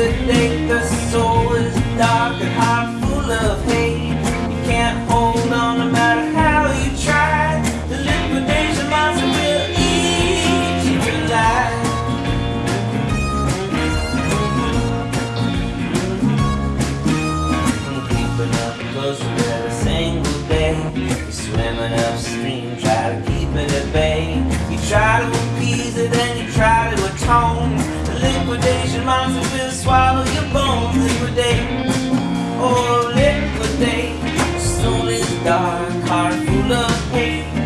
would think the soul is dark and heart full of hate. You can't hold on no matter how you try. The liquidation monster will eat you alive. Keeping up close every single day. You swear home. The liquidation monster will swallow your bones. Liquidate, oh liquidate. Soul is dark, heart full of hate.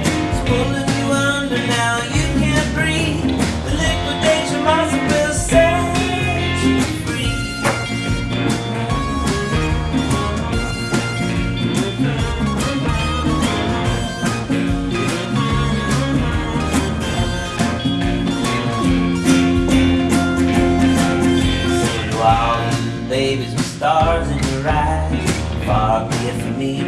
Be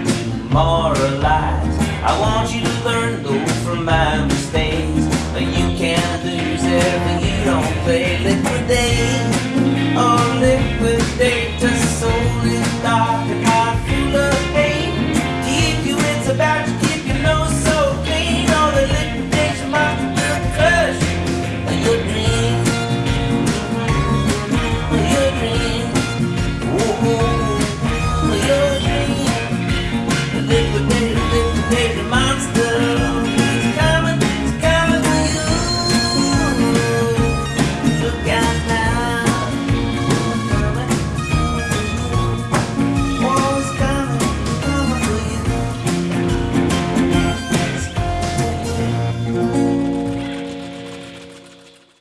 moralize. I want you to learn though from my mistakes. But you can't lose everything you don't play liquidate.